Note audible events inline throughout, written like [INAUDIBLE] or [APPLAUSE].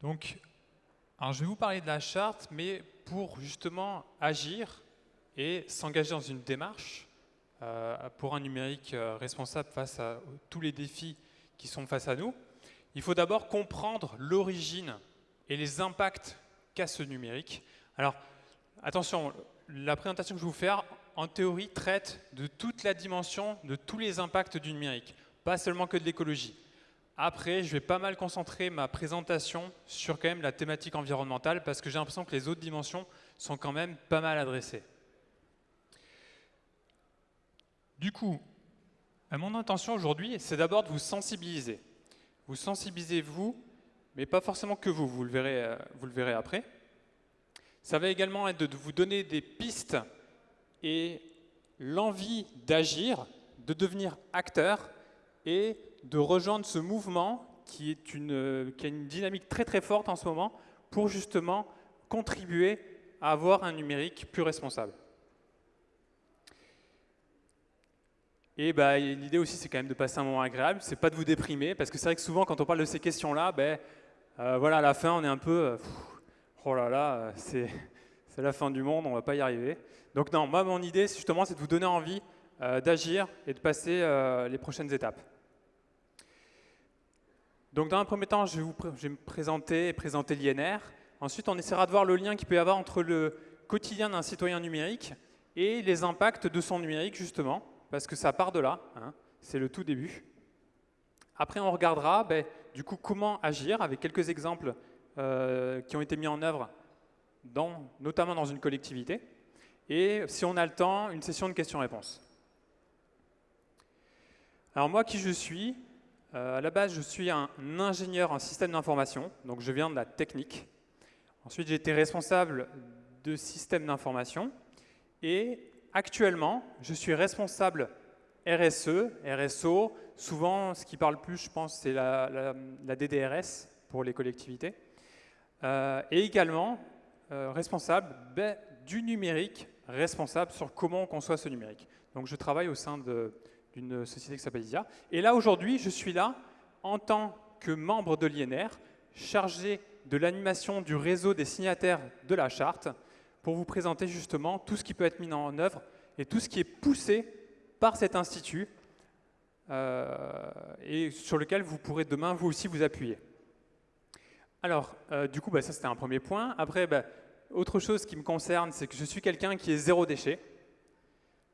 Donc, je vais vous parler de la charte, mais pour justement agir et s'engager dans une démarche euh, pour un numérique euh, responsable face à tous les défis qui sont face à nous, il faut d'abord comprendre l'origine et les impacts qu'a ce numérique. Alors, attention, la présentation que je vais vous faire, en théorie, traite de toute la dimension, de tous les impacts du numérique, pas seulement que de l'écologie. Après, je vais pas mal concentrer ma présentation sur quand même la thématique environnementale parce que j'ai l'impression que les autres dimensions sont quand même pas mal adressées. Du coup, mon intention aujourd'hui, c'est d'abord de vous sensibiliser. Vous sensibilisez vous, mais pas forcément que vous, vous le verrez, euh, vous le verrez après. Ça va également être de vous donner des pistes et l'envie d'agir, de devenir acteur et de rejoindre ce mouvement une, qui a une dynamique très très forte en ce moment pour justement contribuer à avoir un numérique plus responsable. Et bah, l'idée aussi, c'est quand même de passer un moment agréable, c'est pas de vous déprimer, parce que c'est vrai que souvent, quand on parle de ces questions-là, ben, euh, voilà, à la fin, on est un peu, euh, oh là là, euh, [LAUGHS] c'est la fin du monde, on va pas y arriver. Donc non, moi, mon idée, justement, c'est de vous donner envie d'agir et de passer les prochaines étapes. Donc dans un premier temps, je vais, vous, présenter et présenter l'INR. Ensuite, on essaiera de voir le lien qu'il peut y avoir entre le quotidien d'un citoyen numérique et les impacts de son numérique, justement, parce que ça part de là, hein. c'est le tout début. Après, on regardera ben, du coup comment agir avec quelques exemples euh, qui ont été mis en œuvre, notamment dans une collectivité. Et si on a le temps, une session de questions-réponses. Alors moi, qui je suis euh, à la base, je suis un ingénieur en système d'information, donc je viens de la technique. Ensuite, j'ai été responsable de systèmes d'information. Et actuellement, je suis responsable RSE, RSO. Souvent, ce qui parle plus, je pense, c'est la, DDRS pour les collectivités. Euh, et également, euh, responsable ben, du numérique, responsable sur comment on conçoit ce numérique. Donc, je travaille au sein de, d'une société qui s'appelle ISIA. Et là, aujourd'hui, je suis là en tant que membre de l'INR, chargé de l'animation du réseau des signataires de la charte, pour vous présenter justement tout ce qui peut être mis en œuvre et tout ce qui est poussé par cet institut euh, et sur lequel vous pourrez demain vous aussi vous appuyer. Alors, euh, du coup, bah, ça c'était un premier point. Après, bah, autre chose qui me concerne, c'est que je suis quelqu'un qui est zéro déchet.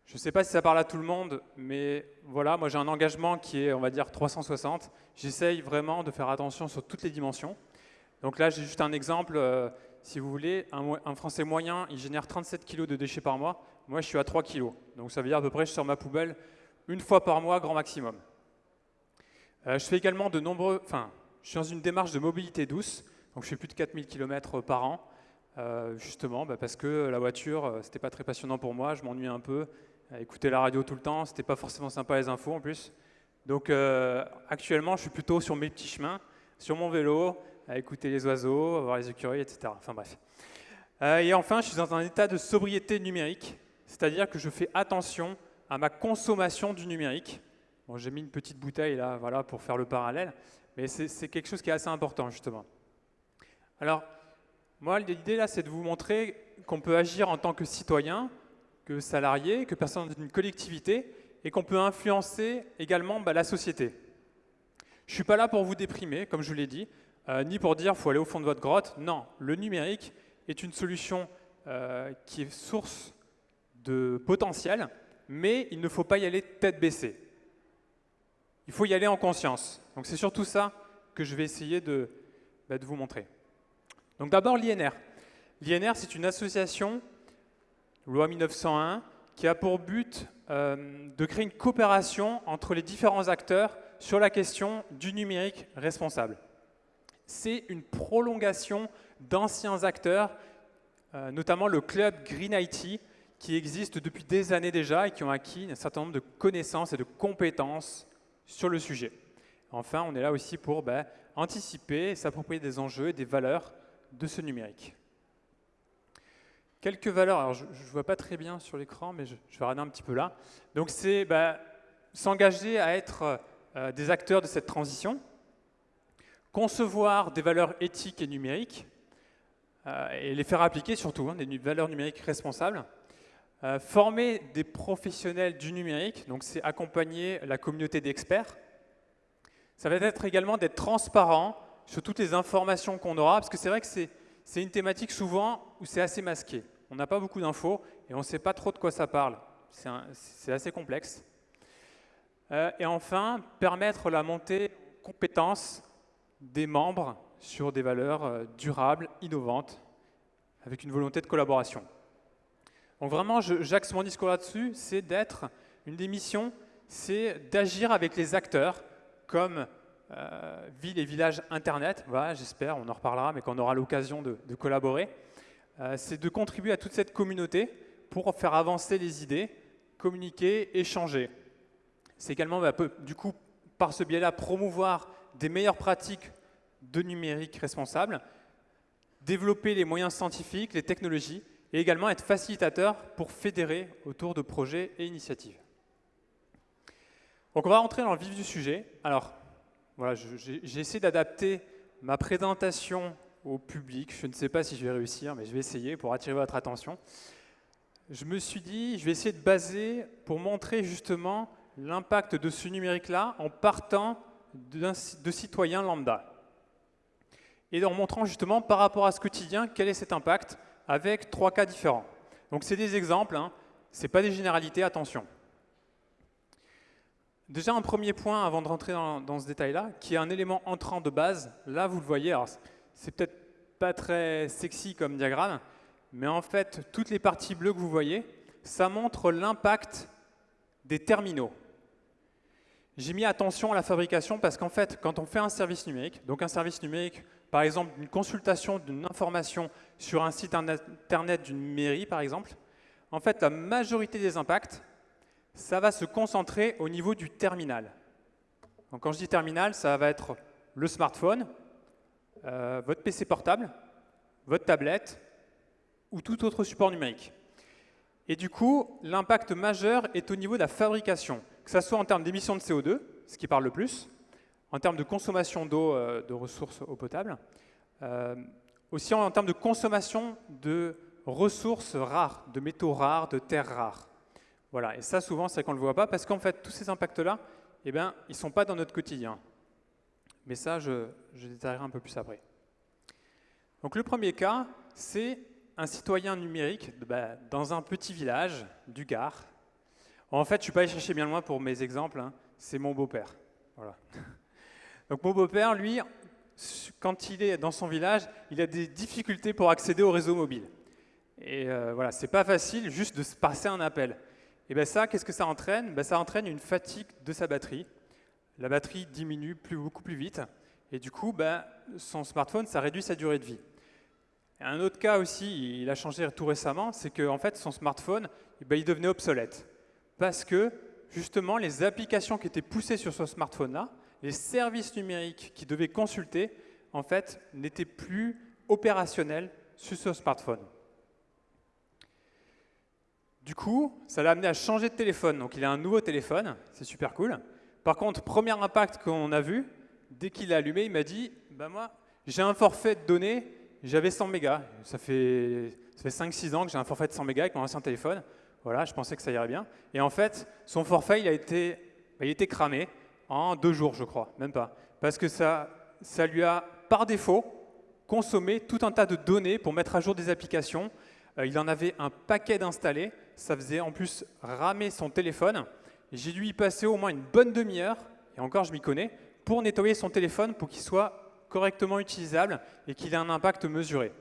Je ne sais pas si ça parle à tout le monde, mais voilà, moi j'ai un engagement qui est, on va dire, 360. J'essaye vraiment de faire attention sur toutes les dimensions. Donc là, j'ai juste un exemple. Euh, si vous voulez, un, Français moyen, il génère 37 kg de déchets par mois. Moi, je suis à 3 kg. Donc ça veut dire à peu près, je sors ma poubelle une fois par mois, grand maximum. Euh, je fais également de nombreux... Enfin, je suis dans une démarche de mobilité douce. Donc je fais plus de 4000 km par an. Euh, justement, bah, parce que la voiture, c'était pas très passionnant pour moi, je m'ennuie un peu, écouter la radio tout le temps, c'était pas forcément sympa les infos en plus. Donc euh, actuellement, je suis plutôt sur mes petits chemins, sur mon vélo, à écouter les oiseaux, à voir les écureuils, etc. Enfin bref. Euh, et enfin, je suis dans un état de sobriété numérique, c'est-à-dire que je fais attention à ma consommation du numérique. Bon, j'ai mis une petite bouteille là, voilà, pour faire le parallèle, mais c'est quelque chose qui est assez important justement. Alors, moi, l'idée là, c'est de vous montrer qu'on peut agir en tant que citoyen, que salarié, que personne d'une collectivité, et qu'on peut influencer également bah, la société. Je ne suis pas là pour vous déprimer, comme je vous l'ai dit, euh, ni pour dire qu'il faut aller au fond de votre grotte. Non, le numérique est une solution euh, qui est source de potentiel, mais il ne faut pas y aller tête baissée. Il faut y aller en conscience. Donc c'est surtout ça que je vais essayer de, bah, de vous montrer. Donc d'abord l'INR. L'INR, c'est une association loi 1901, qui a pour but euh, de créer une coopération entre les différents acteurs sur la question du numérique responsable. C'est une prolongation d'anciens acteurs, euh, notamment le club Green IT, qui existe depuis des années déjà et qui ont acquis un certain nombre de connaissances et de compétences sur le sujet. Enfin, on est là aussi pour ben, anticiper et s'approprier des enjeux et des valeurs de ce numérique. Quelques valeurs, alors je ne vois pas très bien sur l'écran, mais je, vais regarder un petit peu là. Donc c'est bah, s'engager à être euh, des acteurs de cette transition, concevoir des valeurs éthiques et numériques, euh, et les faire appliquer surtout, hein, des valeurs numériques responsables. Euh, former des professionnels du numérique, donc c'est accompagner la communauté d'experts. Ça va être également d'être transparent sur toutes les informations qu'on aura, parce que c'est vrai que c'est une thématique souvent où c'est assez masqué. On n'a pas beaucoup d'infos et on ne sait pas trop de quoi ça parle. C'est assez complexe. Euh, et enfin, permettre la montée en compétences des membres sur des valeurs euh, durables, innovantes, avec une volonté de collaboration. Donc vraiment, j'axe mon discours là-dessus, c'est d'être, une des missions, c'est d'agir avec les acteurs, comme euh, villes et villages Internet, voilà, j'espère, on en reparlera, mais qu'on aura l'occasion de, collaborer, euh, c'est de contribuer à toute cette communauté pour faire avancer les idées, communiquer, échanger. C'est également, bah, du coup, par ce biais-là, promouvoir des meilleures pratiques de numérique responsable, développer les moyens scientifiques, les technologies, et également être facilitateur pour fédérer autour de projets et initiatives. Donc on va rentrer dans le vif du sujet. Alors, voilà, j'ai essayé d'adapter ma présentation au public. Je ne sais pas si je vais réussir, mais je vais essayer pour attirer votre attention. Je me suis dit, je vais essayer de baser pour montrer justement l'impact de ce numérique-là en partant de citoyens lambda et en montrant justement par rapport à ce quotidien quel est cet impact avec trois cas différents. Donc c'est des exemples, hein. ce n'est pas des généralités, attention. Déjà un premier point avant de rentrer dans, ce détail-là, qui est un élément entrant de base. Là, vous le voyez, c'est peut-être pas très sexy comme diagramme, mais en fait, toutes les parties bleues que vous voyez, ça montre l'impact des terminaux. J'ai mis attention à la fabrication parce qu'en fait, quand on fait un service numérique, donc un service numérique, par exemple une consultation d'une information sur un site internet d'une mairie, par exemple, en fait, la majorité des impacts, ça va se concentrer au niveau du terminal. Donc, quand je dis terminal, ça va être le smartphone, euh, votre PC portable, votre tablette ou tout autre support numérique. Et du coup, l'impact majeur est au niveau de la fabrication que ce soit en termes d'émissions de CO2, ce qui parle le plus, en termes de consommation d'eau, euh, de ressources eau potable, euh, aussi en, termes de consommation de ressources rares, de métaux rares, de terres rares. Voilà, et ça souvent c'est qu'on ne le voit pas parce qu'en fait tous ces impacts-là, eh ben, ils ne sont pas dans notre quotidien. Mais ça, je, détaillerai un peu plus après. Donc le premier cas, c'est un citoyen numérique bah, dans un petit village du Gard, en fait, je ne suis pas allé chercher bien loin pour mes exemples, hein. c'est mon beau-père. [LAUGHS] Donc mon beau-père, lui, quand il est dans son village, il a des difficultés pour accéder au réseau mobile. Et euh, voilà, c'est pas facile juste de se passer un appel. Et bien ça, qu'est-ce que ça entraîne? Ben, Ça entraîne une fatigue de sa batterie. La batterie diminue plus, beaucoup plus vite. Et du coup, ben, son smartphone, ça réduit sa durée de vie. un autre cas aussi, il a changé tout récemment, c'est que fait, son smartphone, ben, il devenait obsolète parce que justement les applications qui étaient poussées sur ce smartphone-là, les services numériques qui devaient consulter, en fait, n'étaient plus opérationnels sur ce smartphone. Du coup, ça l'a amené à changer de téléphone. Donc il a un nouveau téléphone, c'est super cool. Par contre, premier impact qu'on a vu, dès qu'il l'a allumé, il m'a dit bah moi, j'ai un forfait de données, j'avais 100 mégas. Ça fait, ça fait 5-6 ans que j'ai un forfait de 100 mégas avec mon ancien téléphone. Voilà, je pensais que ça irait bien. Et en fait, son forfait, il a été, il a été cramé en deux jours, je crois, même pas. Parce que ça, ça lui a, par défaut, consommé tout un tas de données pour mettre à jour des applications. Euh, il en avait un paquet d'installés. Ça faisait en plus ramer son téléphone. J'ai dû y passer au moins une bonne demi-heure, et encore je m'y connais, pour nettoyer son téléphone pour qu'il soit correctement utilisable et qu'il ait un impact mesuré.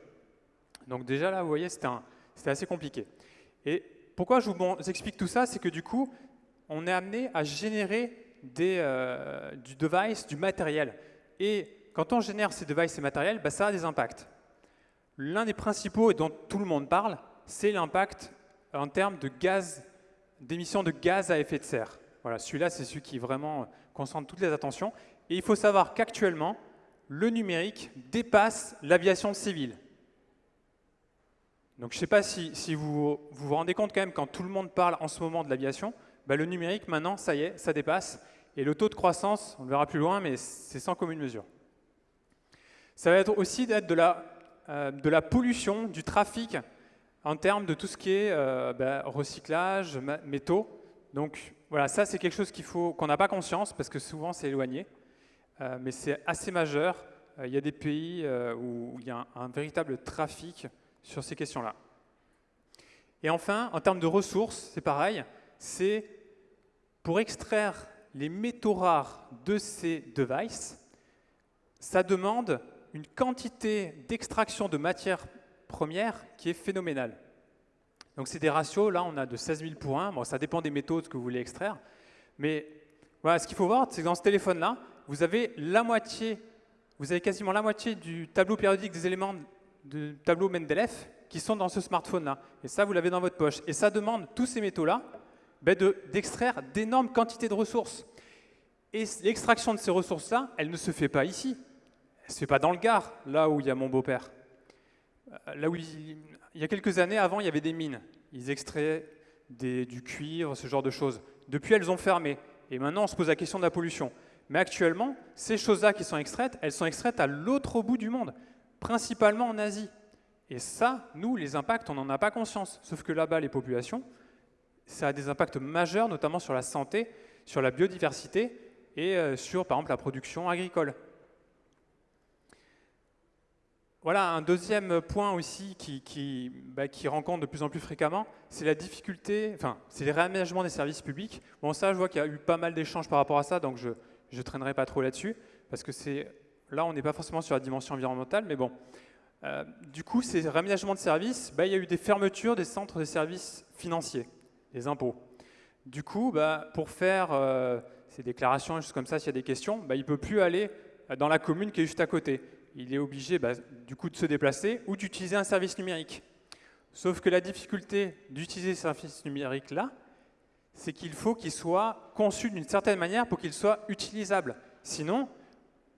Donc déjà là, vous voyez, c'était assez compliqué. Et pourquoi je vous explique tout ça C'est que du coup, on est amené à générer euh, du device, du matériel. Et quand on génère ces devices et matériels, bah, ça a des impacts. L'un des principaux et dont tout le monde parle, c'est l'impact en termes de gaz, d'émissions de gaz à effet de serre. Voilà, celui-là, c'est celui qui vraiment concentre toutes les attentions. Et il faut savoir qu'actuellement, le numérique dépasse l'aviation civile. Donc je ne sais pas si, vous, vous, rendez compte quand même, quand tout le monde parle en ce moment de l'aviation, bah, le numérique maintenant, ça y est, ça dépasse. Et le taux de croissance, on le verra plus loin, mais c'est sans commune mesure. Ça va être aussi d'être de la, euh, de la pollution, du trafic en termes de tout ce qui est euh, ben, recyclage, métaux. Donc voilà, ça c'est quelque chose qu'il faut qu'on n'a pas conscience parce que souvent c'est éloigné, euh, mais c'est assez majeur. Il y a des pays où il y a un, véritable trafic sur ces questions-là. Et enfin, en termes de ressources, c'est pareil, c'est pour extraire les métaux rares de ces devices, ça demande une quantité d'extraction de matières premières qui est phénoménale. Donc c'est des ratios, là on a de 16 000 pour 1, bon, ça dépend des métaux que vous voulez extraire, mais ce qu'il faut voir, c'est que dans ce téléphone-là, vous avez la moitié, vous avez quasiment la moitié du tableau périodique des éléments du tableau Mendeleev qui sont dans ce smartphone-là. Et ça, vous l'avez dans votre poche. Et ça demande, tous ces métaux-là, ben d'extraire d'énormes quantités de ressources. Et l'extraction de ces ressources-là, elle ne se fait pas ici. Elle ne se fait pas dans le Gard, là où il y a mon beau-père. Euh, là où il, y a quelques années, avant, il y avait des mines. Ils extrayaient du cuivre, ce genre de choses. Depuis, elles ont fermé. Et maintenant, on se pose la question de la pollution. Mais actuellement, ces choses-là qui sont extraites, elles sont extraites à l'autre bout du monde, principalement en Asie. Et ça, nous, les impacts, on n'en a pas conscience. Sauf que là-bas, les populations, ça a des impacts majeurs, notamment sur la santé, sur la biodiversité et euh, sur, par exemple, la production agricole. Voilà, un deuxième point aussi bah, qui rencontre de plus en plus fréquemment, c'est la difficulté, enfin, c'est les réaménagements des services publics. Bon, ça, je vois qu'il y a eu pas mal d'échanges par rapport à ça, donc je ne traînerai pas trop là-dessus, parce que c'est là, on n'est pas forcément sur la dimension environnementale, mais bon. Euh, du coup, ces réaménagements de services, bah, il y a eu des fermetures des centres de services financiers les impôts. Du coup, bah, pour faire euh, ces déclarations, juste comme ça, s'il y a des questions, bah, il ne peut plus aller dans la commune qui est juste à côté. Il est obligé bah, du coup de se déplacer ou d'utiliser un service numérique. Sauf que la difficulté d'utiliser ce service numérique-là, c'est qu'il faut qu'il soit conçu d'une certaine manière pour qu'il soit utilisable. Sinon,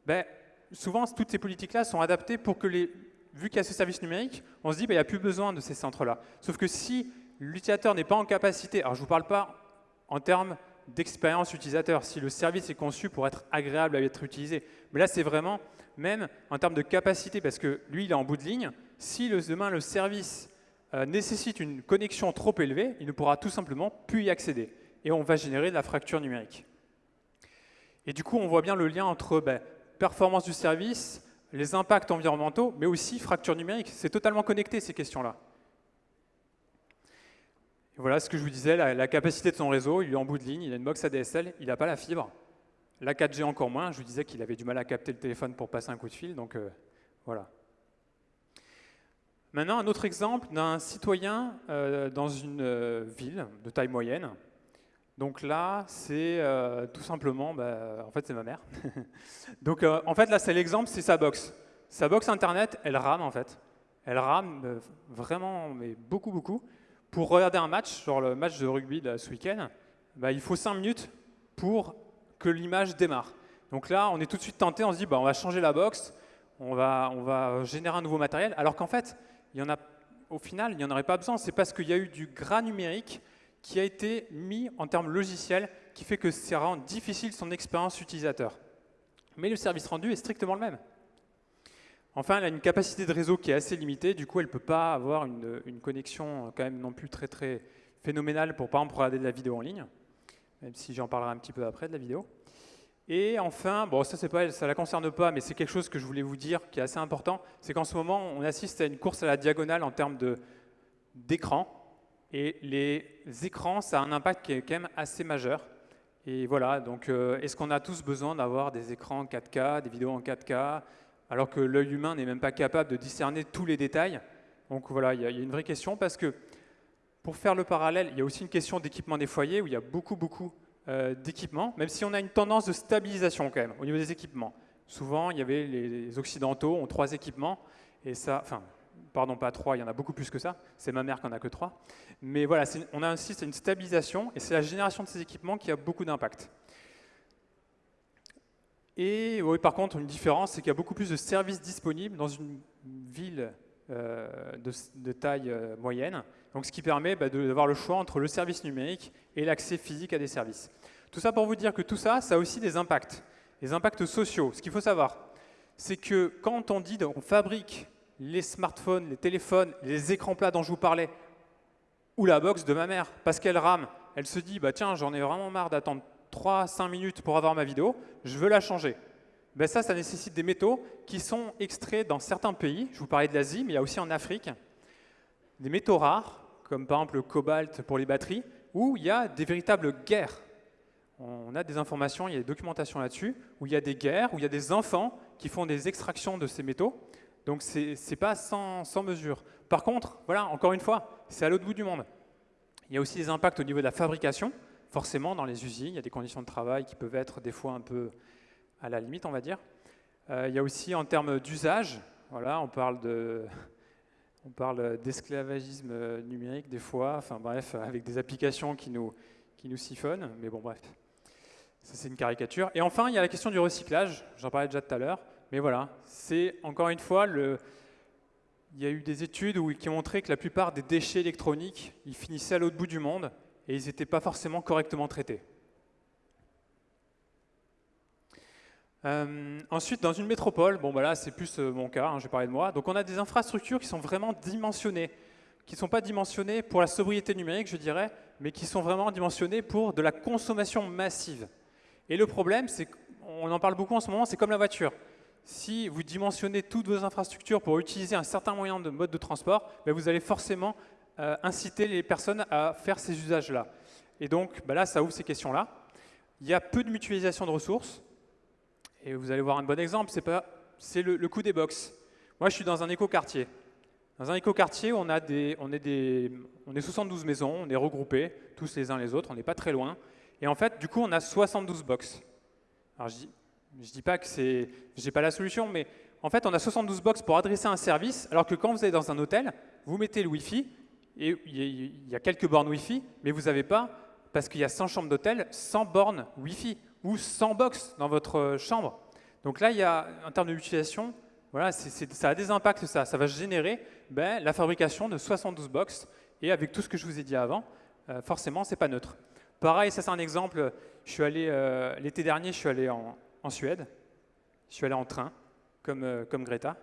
ben, souvent, toutes ces politiques-là sont adaptées pour que les... Vu qu'il y a ce service numérique, on se dit qu'il n'y a plus besoin de ces centres-là. Sauf que si l'utilisateur n'est pas en capacité, alors je ne vous parle pas en termes d'expérience utilisateur, si le service est conçu pour être agréable à être utilisé, mais là c'est vraiment même en termes de capacité, parce que lui il est en bout de ligne, si demain le service euh, nécessite une connexion trop élevée, il ne pourra tout simplement plus y accéder, et on va générer de la fracture numérique. Et du coup on voit bien le lien entre ben, performance du service, les impacts environnementaux, mais aussi fracture numérique, c'est totalement connecté ces questions-là voilà ce que je vous disais, la, capacité de son réseau, il est en bout de ligne, il a une box ADSL, il n'a pas la fibre. La 4G encore moins, je vous disais qu'il avait du mal à capter le téléphone pour passer un coup de fil, donc euh, voilà. Maintenant, un autre exemple d'un citoyen euh, dans une euh, ville de taille moyenne. Donc là, c'est tout simplement, bah, en fait, c'est ma mère. [LAUGHS] donc en fait, là, c'est l'exemple, c'est sa box. Sa box Internet, elle rame en fait. Elle rame vraiment, mais beaucoup, beaucoup pour regarder un match, genre le match de rugby de ce week-end, bah, il faut 5 minutes pour que l'image démarre. Donc là, on est tout de suite tenté, on se dit, bah, on va changer la box, on va, on va générer un nouveau matériel, alors qu'en fait, il y en a, au final, il n'y en aurait pas besoin. C'est parce qu'il y a eu du gras numérique qui a été mis en termes logiciels, qui fait que ça rend difficile son expérience utilisateur. Mais le service rendu est strictement le même. Enfin, elle a une capacité de réseau qui est assez limitée, du coup, elle ne peut pas avoir une, connexion quand même non plus très très phénoménale pour, par exemple, regarder de la vidéo en ligne, même si j'en parlerai un petit peu après de la vidéo. Et enfin, bon, ça ne la concerne pas, mais c'est quelque chose que je voulais vous dire qui est assez important, c'est qu'en ce moment, on assiste à une course à la diagonale en termes d'écran, et les écrans, ça a un impact qui est quand même assez majeur. Et voilà, donc euh, est-ce qu'on a tous besoin d'avoir des écrans en 4K, des vidéos en 4K, alors que l'œil humain n'est même pas capable de discerner tous les détails? Donc voilà, il y, a une vraie question parce que pour faire le parallèle, il y a aussi une question d'équipement des foyers où il y a beaucoup, beaucoup d'équipements, même si on a une tendance de stabilisation quand même au niveau des équipements. Souvent, il y avait les Occidentaux ont trois équipements, et ça, enfin, pardon, pas trois, il y en a beaucoup plus que ça, c'est ma mère qui en a que trois. Mais voilà, on a insiste à une stabilisation, et c'est la génération de ces équipements qui a beaucoup d'impact. Et oui, par contre, une différence, c'est qu'il y a beaucoup plus de services disponibles dans une ville euh, de, taille euh, moyenne, donc ce qui permet bah, d'avoir le choix entre le service numérique et l'accès physique à des services. Tout ça pour vous dire que tout ça, ça a aussi des impacts, des impacts sociaux. Ce qu'il faut savoir, c'est que quand on dit qu'on fabrique les smartphones, les téléphones, les écrans plats dont je vous parlais, ou la box de ma mère, parce qu'elle rame, elle se dit, bah tiens, j'en ai vraiment marre d'attendre 3-5 minutes pour avoir ma vidéo, je veux la changer. Ben ça, ça nécessite des métaux qui sont extraits dans certains pays. Je vous parlais de l'Asie, mais il y a aussi en Afrique des métaux rares, comme par exemple le cobalt pour les batteries, où il y a des véritables guerres. On a des informations, il y a des documentations là-dessus, où il y a des guerres, où il y a des enfants qui font des extractions de ces métaux. Donc ce n'est pas sans, sans, mesure. Par contre, voilà, encore une fois, c'est à l'autre bout du monde. Il y a aussi des impacts au niveau de la fabrication. Forcément, dans les usines, il y a des conditions de travail qui peuvent être des fois un peu à la limite, on va dire. Euh, il y a aussi en termes d'usage, voilà, on parle de, on parle d'esclavagisme numérique des fois, enfin bref, avec des applications qui nous, siphonnent, mais bon bref, ça c'est une caricature. Et enfin, il y a la question du recyclage, j'en parlais déjà tout à l'heure, mais voilà, c'est encore une fois, le, il y a eu des études qui ont montré que la plupart des déchets électroniques, ils finissaient à l'autre bout du monde et ils n'étaient pas forcément correctement traités. Euh, ensuite, dans une métropole, bon, bah là, c'est plus euh, mon cas, hein, je vais parler de moi. Donc, on a des infrastructures qui sont vraiment dimensionnées, qui ne sont pas dimensionnées pour la sobriété numérique, je dirais, mais qui sont vraiment dimensionnées pour de la consommation massive. Et le problème, c'est qu'on en parle beaucoup en ce moment, c'est comme la voiture. Si vous dimensionnez toutes vos infrastructures pour utiliser un certain moyen de mode de transport, ben, vous allez forcément euh, inciter les personnes à faire ces usages-là. Et donc, bah là, ça ouvre ces questions-là. Il y a peu de mutualisation de ressources. Et vous allez voir un bon exemple, c'est le, le coût des box. Moi, je suis dans un écoquartier. Dans un écoquartier, on, a des, on, est des, on est 72 maisons, on est regroupés, tous les uns les autres, on n'est pas très loin. Et en fait, du coup, on a 72 box. Alors, je dis, je dis pas que c'est, j'ai pas la solution, mais en fait, on a 72 box pour adresser un service, alors que quand vous allez dans un hôtel, vous mettez le Wi-Fi, et il y a quelques bornes Wi-Fi, mais vous n'avez pas, parce qu'il y a 100 chambres d'hôtel, 100 bornes Wi-Fi ou 100 box dans votre euh, chambre. Donc là, il y a, en termes d'utilisation, voilà, ça a des impacts, ça. Ça va générer ben, la fabrication de 72 box. Et avec tout ce que je vous ai dit avant, euh, forcément, ce n'est pas neutre. Pareil, ça c'est un exemple. Je suis allé euh, l'été dernier, je suis allé en, Suède. Je suis allé en train, comme, euh, comme Greta.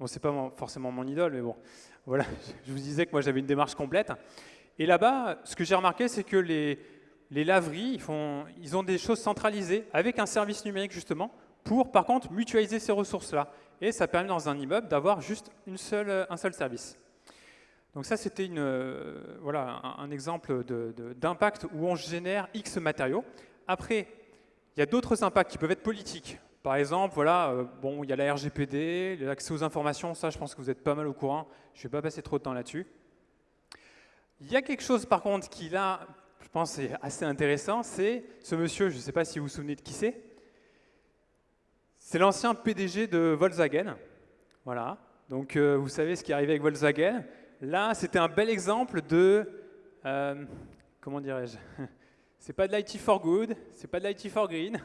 Bon, c'est pas forcément mon idole, mais bon, voilà. [LAUGHS] Je vous disais que moi j'avais une démarche complète. Et là-bas, ce que j'ai remarqué, c'est que les, les laveries, ils, ont des choses centralisées avec un service numérique justement pour, par contre, mutualiser ces ressources-là. Et ça permet dans un immeuble d'avoir juste un seul service. Donc ça, c'était euh, un, exemple d'impact où on génère X matériaux. Après, il y a d'autres impacts qui peuvent être politiques. Par exemple, voilà, euh, bon, il y a la RGPD, l'accès aux informations, ça je pense que vous êtes pas mal au courant, je ne vais pas passer trop de temps là-dessus. Il y a quelque chose par contre qui là pense, c'est assez intéressant, c'est ce monsieur, je ne sais pas si vous vous souvenez de qui c'est, c'est l'ancien PDG de Volkswagen. Voilà, donc euh, vous savez ce qui est arrivé avec Volkswagen. Là, c'était un bel exemple de, euh, comment dirais-je, [LAUGHS] c'est pas de l'IT for good, c'est pas de l'IT for green,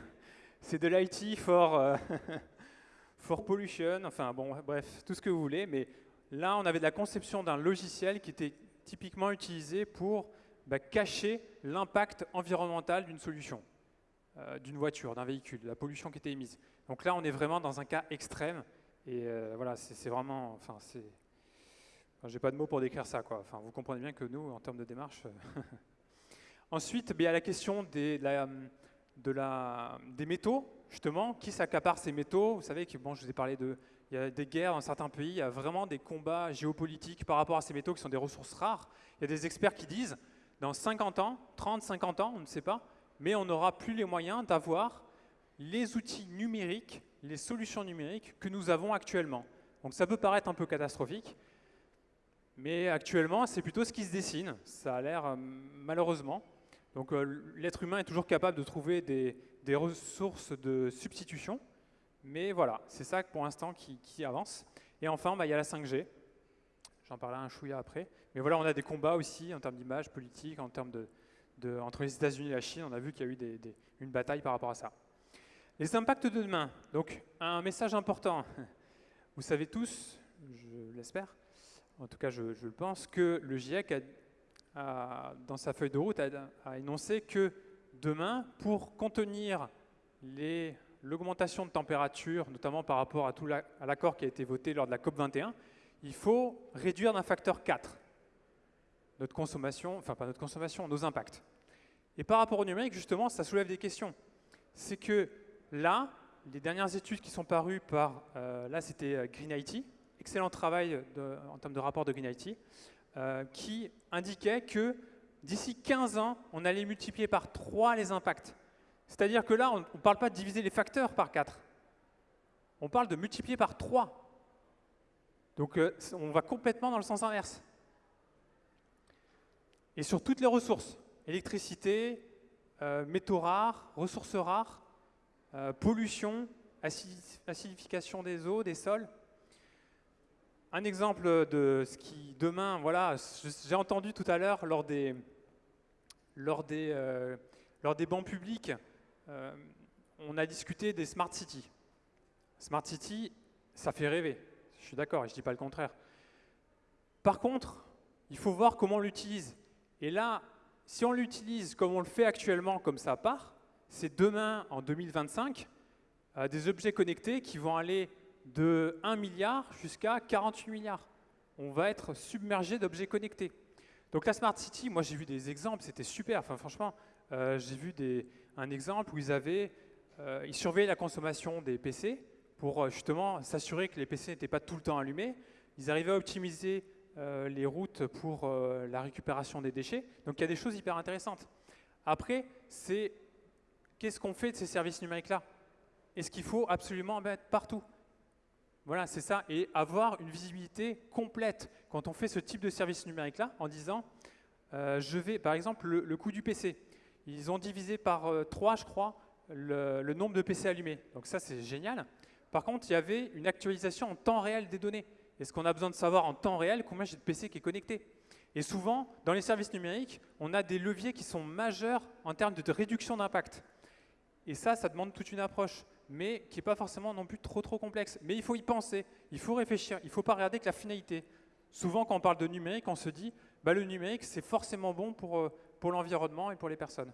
c'est de l'IT for, euh, [LAUGHS] for pollution, enfin bon, bref, tout ce que vous voulez, mais là, on avait de la conception d'un logiciel qui était typiquement utilisé pour bah, cacher l'impact environnemental d'une solution, euh, d'une voiture, d'un véhicule, de la pollution qui était émise. Donc là, on est vraiment dans un cas extrême. Et euh, voilà, c'est vraiment... Enfin, c'est... J'ai pas de mots pour décrire ça. Quoi. Enfin, vous comprenez bien que nous, en termes de démarche... Euh, [LAUGHS] Ensuite, il y a la question des, de la, des métaux, justement. Qui s'accapare ces métaux? Vous savez que, bon, je vous ai parlé de... Il y a des guerres dans certains pays, il y a vraiment des combats géopolitiques par rapport à ces métaux qui sont des ressources rares. Il y a des experts qui disent dans 50 ans, 30, 50 ans, on ne sait pas, mais on n'aura plus les moyens d'avoir les outils numériques, les solutions numériques que nous avons actuellement. Donc ça peut paraître un peu catastrophique, mais actuellement, c'est plutôt ce qui se dessine. Ça a l'air, euh, malheureusement. Donc euh, l'être humain est toujours capable de trouver des, ressources de substitution, mais voilà, c'est ça pour l'instant qui, avance. Et enfin, bah, il y a la 5G. J'en parlerai un chouïa après. Mais voilà, on a des combats aussi en termes d'image politique, en termes de, entre les États-Unis et la Chine. On a vu qu'il y a eu une bataille par rapport à ça. Les impacts de demain. Donc, un message important. Vous savez tous, je l'espère, en tout cas je, le pense, que le GIEC, a, dans sa feuille de route, a, énoncé que demain, pour contenir l'augmentation de température, notamment par rapport à, l'accord qui a été voté lors de la COP21, il faut réduire d'un facteur 4 notre consommation, enfin pas notre consommation, nos impacts. Et par rapport au numérique, justement, ça soulève des questions. C'est que là, les dernières études qui sont parues par, euh, là c'était euh, Green IT, excellent travail en termes de rapport de Green IT, euh, qui indiquait que d'ici 15 ans, on allait multiplier par 3 les impacts. C'est-à-dire que là, on ne parle pas de diviser les facteurs par 4. On parle de multiplier par 3. Donc on va complètement dans le sens inverse. Et sur toutes les ressources, électricité, métaux rares, ressources rares, euh, pollution, acidification des eaux, des sols. Un exemple de ce qui demain, voilà, j'ai entendu tout à l'heure lors des, lors, des, euh, lors des bancs publics, euh, on a discuté des smart cities. Smart city, ça fait rêver, je suis d'accord et je ne dis pas le contraire. Par contre, il faut voir comment on l'utilise. Et là, si on l'utilise comme on le fait actuellement, comme ça part, c'est demain, en 2025, euh, des objets connectés qui vont aller de 1 milliard jusqu'à 48 milliards. On va être submergé d'objets connectés. Donc la Smart City, moi j'ai vu des exemples, c'était super. Enfin franchement, euh, j'ai vu un exemple où ils avaient, euh, ils surveillaient la consommation des PC pour justement s'assurer que les PC n'étaient pas tout le temps allumés. Ils arrivaient à optimiser les routes pour la récupération des déchets. Donc il y a des choses hyper intéressantes. Après, c'est Qu'est-ce qu'on fait de ces services numériques-là? Est-ce qu'il faut absolument en mettre partout? Voilà, c'est ça. Et avoir une visibilité complète quand on fait ce type de service numérique-là, en disant, euh, je vais, par exemple, le, coût du PC. Ils ont divisé par 3, euh, je crois, le, nombre de PC allumés. Donc ça, c'est génial. Par contre, il y avait une actualisation en temps réel des données. Est-ce qu'on a besoin de savoir en temps réel combien j'ai de PC qui est connecté? Et souvent, dans les services numériques, on a des leviers qui sont majeurs en termes de réduction d'impact. Et ça, ça demande toute une approche, mais qui n'est pas forcément non plus trop trop complexe. Mais il faut y penser, il faut réfléchir, il ne faut pas regarder que la finalité. Souvent, quand on parle de numérique, on se dit bah, le numérique, c'est forcément bon pour, euh, pour l'environnement et pour les personnes.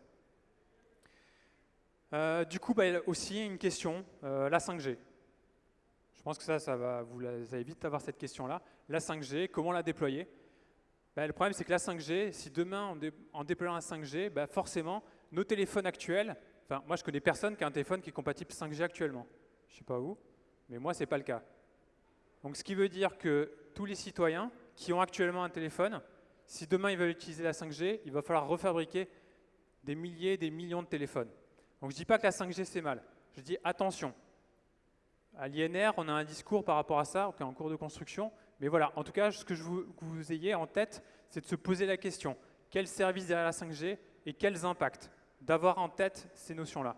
Euh, du coup, bah, aussi une question, euh, la 5G. Je pense que ça, ça va, vous allez vite avoir cette question-là. La 5G, comment la déployer? Bah, Le problème, c'est que la 5G, si demain, en déployant la 5G, bah, forcément, nos téléphones actuels, Enfin, moi, je connais personne qui a un téléphone qui est compatible 5G actuellement. Je ne sais pas où, mais moi, ce n'est pas le cas. Donc, ce qui veut dire que tous les citoyens qui ont actuellement un téléphone, si demain ils veulent utiliser la 5G, il va falloir refabriquer des milliers, des millions de téléphones. Donc, je ne dis pas que la 5G, c'est mal. Je dis attention. À l'INR, on a un discours par rapport à ça, qui est en cours de construction. Mais voilà, en tout cas, ce que je veux que vous ayez en tête, c'est de se poser la question. Quel service derrière la 5G et quels impacts d'avoir en tête ces notions-là?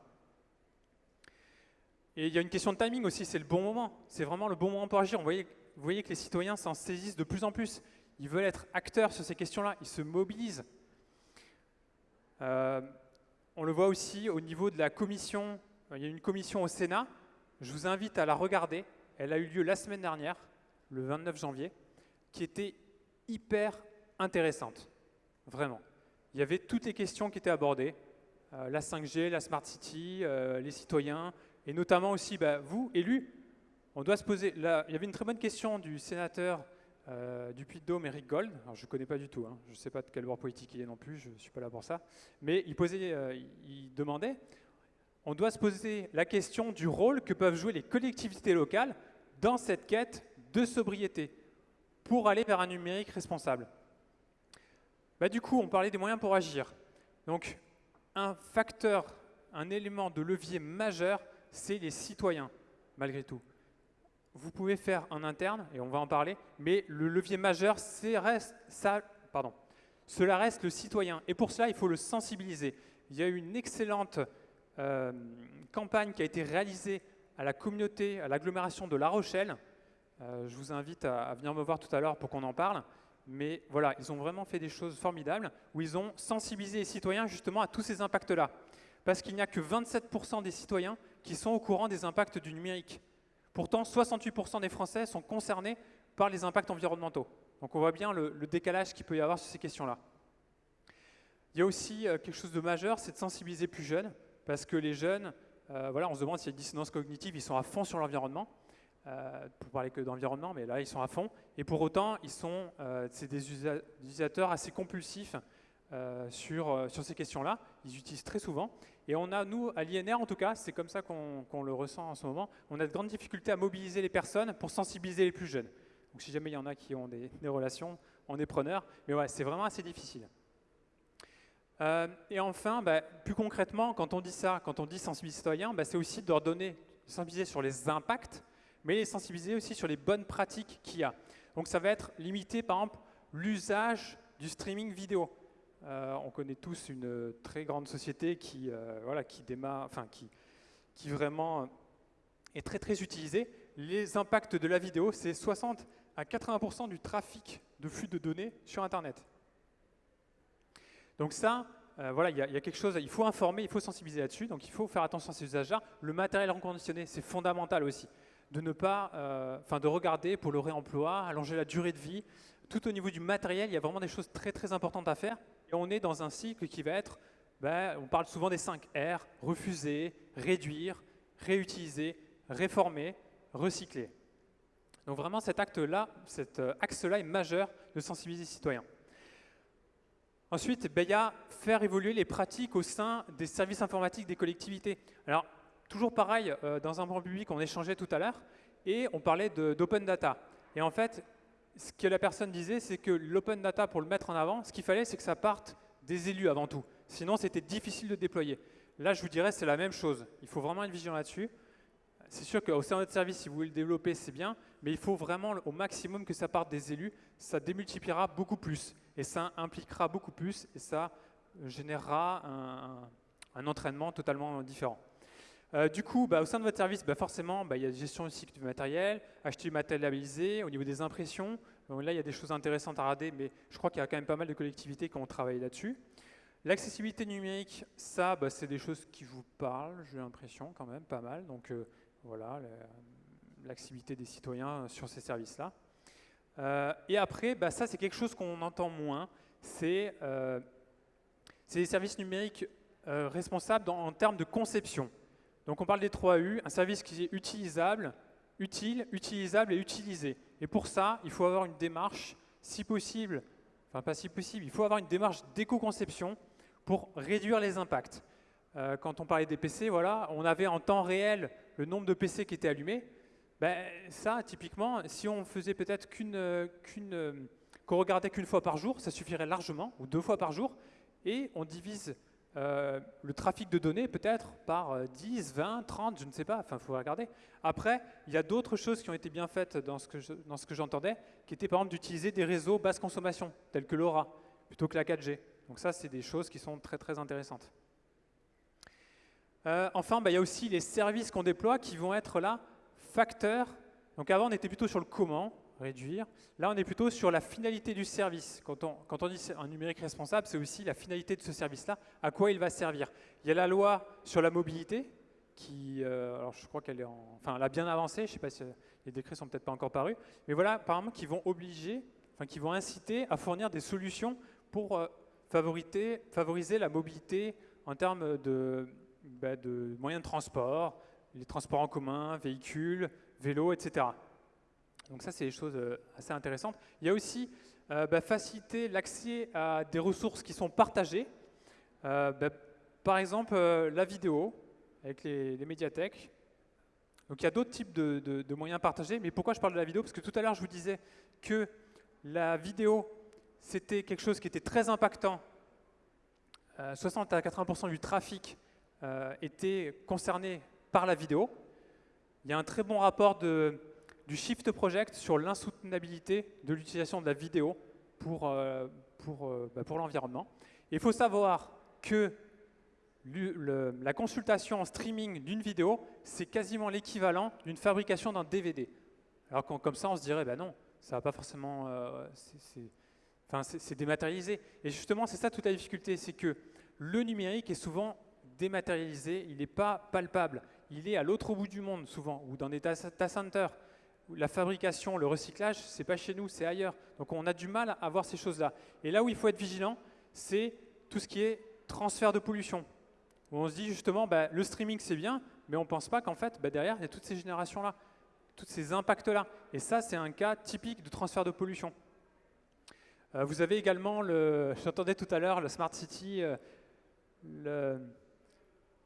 Et il y a une question de timing aussi, c'est le bon moment. C'est vraiment le bon moment pour agir. Vous voyez, vous voyez que les citoyens s'en saisissent de plus en plus. Ils veulent être acteurs sur ces questions-là, ils se mobilisent. Euh, on le voit aussi au niveau de la commission. Il y a une commission au Sénat. Je vous invite à la regarder. Elle a eu lieu la semaine dernière, le 29 janvier, qui était hyper intéressante. Vraiment. Il y avait toutes les questions qui étaient abordées. Euh, la 5G, la Smart City, euh, les citoyens, et notamment aussi bah, vous, élus, on doit se poser. Là, il y avait une très bonne question du sénateur euh, du Puy-de-Dôme, Eric Gold. Alors, je ne connais pas du tout, hein. je ne sais pas de quel bord politique il est non plus, je ne suis pas là pour ça. Mais il, posait, il demandait on doit se poser la question du rôle que peuvent jouer les collectivités locales dans cette quête de sobriété pour aller vers un numérique responsable. Bah, du coup, on parlait des moyens pour agir. Donc, un facteur, un élément de levier majeur, c'est les citoyens, malgré tout. Vous pouvez faire en interne, et on va en parler, mais le levier majeur, c'est reste, ça, pardon, cela reste le citoyen. Et pour cela, il faut le sensibiliser. Il y a eu une excellente euh, campagne qui a été réalisée à la communauté, à l'agglomération de La Rochelle. Euh, je vous invite à venir me voir tout à l'heure pour qu'on en parle. Mais voilà, ils ont vraiment fait des choses formidables où ils ont sensibilisé les citoyens justement à tous ces impacts-là. Parce qu'il n'y a que 27% des citoyens qui sont au courant des impacts du numérique. Pourtant, 68% des Français sont concernés par les impacts environnementaux. Donc on voit bien le, décalage qu'il peut y avoir sur ces questions-là. Il y a aussi euh, quelque chose de majeur, c'est de sensibiliser plus jeunes, parce que les jeunes, voilà, on se demande s'il y a une dissonance cognitive, ils sont à fond sur l'environnement. Euh, pour parler que d'environnement, mais là ils sont à fond. Et pour autant, ils sont, euh, c'est des utilisateurs assez compulsifs euh, sur, sur ces questions-là. Ils utilisent très souvent. Et on a, nous, à l'INR en tout cas, c'est comme ça qu'on le ressent en ce moment, on a de grandes difficultés à mobiliser les personnes pour sensibiliser les plus jeunes. Donc si jamais il y en a qui ont des, relations, on est preneur. Mais ouais, c'est vraiment assez difficile. Et enfin, bah, plus concrètement, quand on dit ça, quand on dit sensibiliser citoyen, bah, c'est aussi de leur donner, sensibiliser sur les impacts mais les sensibiliser aussi sur les bonnes pratiques qu'il y a. Donc ça va être limiter par exemple l'usage du streaming vidéo. Euh, on connaît tous une très grande société qui, euh, voilà, qui démarre, enfin qui, qui vraiment est très très utilisée. Les impacts de la vidéo, c'est 60 à 80% du trafic de flux de données sur Internet. Donc ça, euh, voilà, il y, a quelque chose, il faut informer, il faut sensibiliser là-dessus, donc il faut faire attention à ces usages-là. Le matériel reconditionné, c'est fondamental aussi de ne pas, euh, enfin de regarder pour le réemploi, allonger la durée de vie. Tout au niveau du matériel, il y a vraiment des choses très très importantes à faire. Et on est dans un cycle qui va être, ben, on parle souvent des 5 R, refuser, réduire, réutiliser, réformer, recycler. Donc vraiment cet acte-là, cet euh, axe-là est majeur de sensibiliser les citoyens. Ensuite, ben, il y a faire évoluer les pratiques au sein des services informatiques des collectivités. Alors, toujours pareil, euh, dans un banc public, on échangeait tout à l'heure, et on parlait d'open data. Et en fait, ce que la personne disait, c'est que l'open data, pour le mettre en avant, ce qu'il fallait, c'est que ça parte des élus avant tout. Sinon, c'était difficile de déployer. Là, je vous dirais, c'est la même chose. Il faut vraiment être vigilant là-dessus. C'est sûr qu'au sein de notre service, si vous voulez le développer, c'est bien, mais il faut vraiment au maximum que ça parte des élus. Ça démultipliera beaucoup plus, et ça impliquera beaucoup plus, et ça générera un entraînement totalement différent. Euh, du coup, bah, au sein de votre service, bah, forcément, bah, il y a la gestion du du matériel, acheter du matériel labellisé, au niveau des impressions. là, il y a des choses intéressantes à regarder, mais je crois qu'il y a quand même pas mal de collectivités qui ont travaillé là-dessus. L'accessibilité numérique, ça, c'est des choses qui vous parlent, j'ai l'impression quand même, pas mal. Donc euh, voilà, l'accessibilité des citoyens sur ces services-là. Euh, et après, ça, c'est quelque chose qu'on entend moins. C'est des services numériques responsables en termes de conception. Donc on parle des 3 U, un service qui est utilisable, utile, utilisable et utilisé. Et pour ça, il faut avoir une démarche, si possible, enfin pas si possible, il faut avoir une démarche d'éco-conception pour réduire les impacts. Euh, quand on parlait des PC, voilà, on avait en temps réel le nombre de PC qui étaient allumés. Ben, ça, typiquement, si on faisait peut-être qu'une, qu'une, qu'on regardait qu'une fois par jour, ça suffirait largement, ou deux fois par jour, et on divise euh, le trafic de données peut-être par 10, 20, 30, je ne sais pas, enfin il faut regarder. Après, il y a d'autres choses qui ont été bien faites dans ce que j'entendais, qui étaient par exemple d'utiliser des réseaux basse consommation, tels que LoRa, plutôt que la 4G. Donc ça, c'est des choses qui sont très très intéressantes. Euh, enfin, bah, il y a aussi les services qu'on déploie qui vont être là, facteurs. Donc avant, on était plutôt sur le comment, réduire. Là, on est plutôt sur la finalité du service. Quand on, quand on dit un numérique responsable, c'est aussi la finalité de ce service-là, à quoi il va servir. Il y a la loi sur la mobilité, qui, euh, alors je crois qu'elle est en, enfin, elle a bien avancé, je ne sais pas si les décrets sont peut-être pas encore parus, mais voilà, apparemment, qui vont obliger, enfin, qui vont inciter à fournir des solutions pour euh, favoriser, favoriser la mobilité en termes de, bah, de moyens de transport, les transports en commun, véhicules, vélos, etc. Donc ça, c'est des choses euh, assez intéressantes. Il y a aussi euh, bah, faciliter l'accès à des ressources qui sont partagées. Euh, bah, par exemple, la vidéo avec les, médiathèques. Donc il y a d'autres types de, moyens partagés. Mais pourquoi je parle de la vidéo? Parce que tout à l'heure, je vous disais que la vidéo, c'était quelque chose qui était très impactant. 60 à 80% du trafic était concerné par la vidéo. Il y a un très bon rapport du Shift Project sur l'insoutenabilité de l'utilisation de la vidéo pour, euh, euh, bah, pour l'environnement. Il faut savoir que la consultation en streaming d'une vidéo, c'est quasiment l'équivalent d'une fabrication d'un DVD. Alors comme ça, on se dirait, ben non, ça va pas forcément... Euh, c'est dématérialisé. Et justement, c'est ça toute la difficulté, c'est que le numérique est souvent dématérialisé, il n'est pas palpable. Il est à l'autre bout du monde, souvent, ou dans des data centers la fabrication, le recyclage, c'est pas chez nous, c'est ailleurs. Donc on a du mal à voir ces choses-là. Et là où il faut être vigilant, c'est tout ce qui est transfert de pollution. Où on se dit justement, bah, le streaming c'est bien, mais on ne pense pas qu'en fait, bah, derrière, il y a toutes ces générations-là, tous ces impacts-là. Et ça, c'est un cas typique de transfert de pollution. Euh, vous avez également, le, j'entendais tout à l'heure, le Smart City, euh,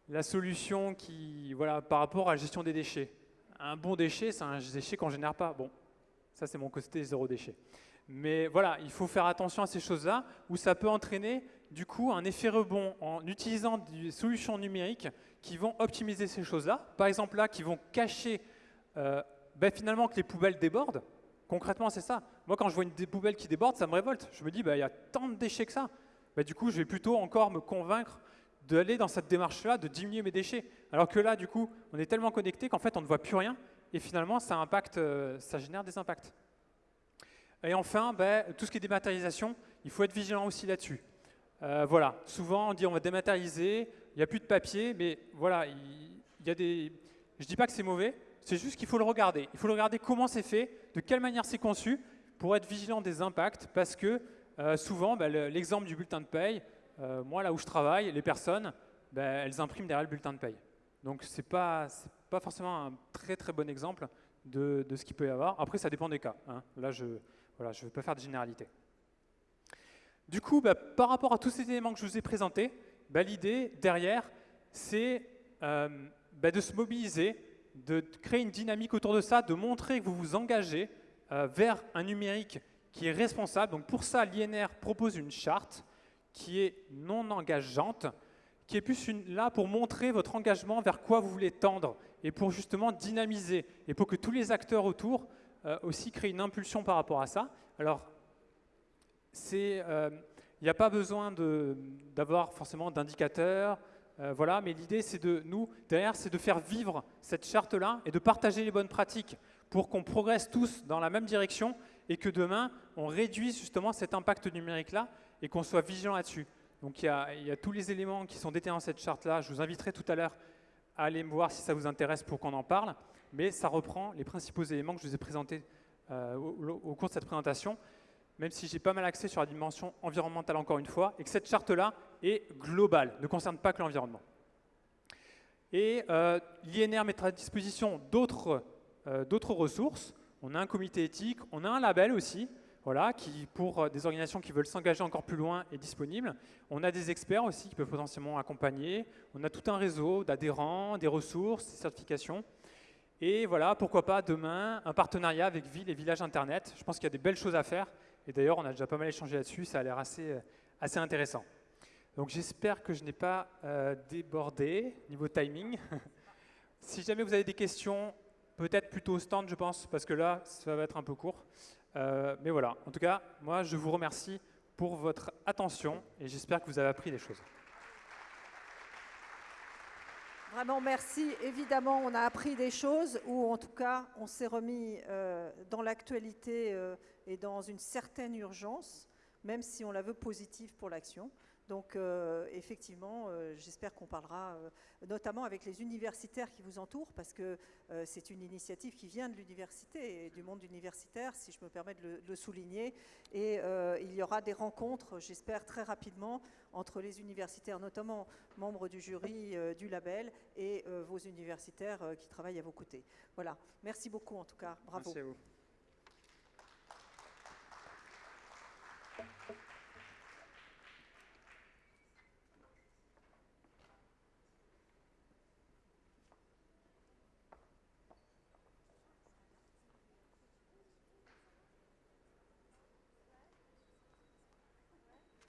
la solution qui, voilà, par rapport à la gestion des déchets. Un bon déchet, c'est un déchet qu'on ne génère pas. Bon, ça c'est mon côté zéro déchet. Mais voilà, il faut faire attention à ces choses-là, où ça peut entraîner du coup un effet rebond en utilisant des solutions numériques qui vont optimiser ces choses-là. Par exemple là, qui vont cacher euh, ben, finalement que les poubelles débordent. Concrètement, c'est ça. Moi, quand je vois une des poubelles qui déborde, ça me révolte. Je me dis, bah, il y a tant de déchets que ça. Bah, du coup, je vais plutôt encore me convaincre d'aller dans cette démarche-là, de diminuer mes déchets. Alors que là, du coup, on est tellement connecté qu'en fait, on ne voit plus rien. Et finalement, ça, impacte, euh, ça génère des impacts. Et enfin, bah, tout ce qui est dématérialisation, il faut être vigilant aussi là-dessus. Euh, voilà, souvent on dit on va dématérialiser, il n'y a plus de papier, mais voilà, il, y a des... Je ne dis pas que c'est mauvais, c'est juste qu'il faut le regarder. Il faut le regarder comment c'est fait, de quelle manière c'est conçu, pour être vigilant des impacts, parce que euh, souvent, bah, l'exemple du bulletin de paye, euh, moi là où je travaille, les personnes, bah, elles impriment derrière le bulletin de paye. Donc ce n'est pas, pas forcément un très très bon exemple de, ce qu'il peut y avoir. Après, ça dépend des cas. Hein. Là, je ne voilà, je veux pas faire de généralité. Du coup, bah, par rapport à tous ces éléments que je vous ai présentés, bah, l'idée derrière, c'est euh, de se mobiliser, de créer une dynamique autour de ça, de montrer que vous vous engagez euh, vers un numérique qui est responsable. Donc pour ça, l'INR propose une charte qui est non engageante, qui est plus là pour montrer votre engagement vers quoi vous voulez tendre et pour justement dynamiser et pour que tous les acteurs autour euh, aussi créent une impulsion par rapport à ça. Alors il n'y a pas besoin d'avoir forcément d'indicateurs, euh, voilà, mais l'idée, c'est de nous, derrière, c'est de faire vivre cette charte-là et de partager les bonnes pratiques pour qu'on progresse tous dans la même direction et que demain, on réduise justement cet impact numérique-là et qu'on soit vigilant là-dessus. Donc il y, a, tous les éléments qui sont détaillés dans cette charte-là. Je vous inviterai tout à l'heure à aller me voir si ça vous intéresse pour qu'on en parle. Mais ça reprend les principaux éléments que je vous ai présentés euh, au, cours de cette présentation même si j'ai pas mal axé sur la dimension environnementale encore une fois, et que cette charte-là est globale, ne concerne pas que l'environnement. Et euh, l'INR mettra à disposition euh, d'autres ressources. On a un comité éthique, on a un label aussi, voilà, qui pour euh, des organisations qui veulent s'engager encore plus loin est disponible. On a des experts aussi qui peuvent potentiellement accompagner. On a tout un réseau d'adhérents, des ressources, des certifications. Et voilà, pourquoi pas demain, un partenariat avec Ville et Village Internet. Je pense qu'il y a des belles choses à faire et d'ailleurs, on a déjà pas mal échangé là-dessus, ça a l'air assez, euh, intéressant. Donc j'espère que je n'ai pas euh, débordé niveau timing. [LAUGHS] si jamais vous avez des questions, peut-être plutôt au stand, je pense, parce que là, ça va être un peu court. Euh, mais voilà, en tout cas, moi, je vous remercie pour votre attention et j'espère que vous avez appris des choses. Vraiment, merci. Évidemment, on a appris des choses, ou en tout cas, on s'est remis dans l'actualité et dans une certaine urgence, même si on la veut positive pour l'action. Donc euh, effectivement, euh, j'espère qu'on parlera euh, notamment avec les universitaires qui vous entourent, parce que c'est une initiative qui vient de l'université et du monde universitaire, si je me permets de le, souligner. Et il y aura des rencontres, j'espère très rapidement, entre les universitaires, notamment membres du jury du label, et vos universitaires qui travaillent à vos côtés. Voilà. Merci beaucoup en tout cas. Bravo. Merci à vous.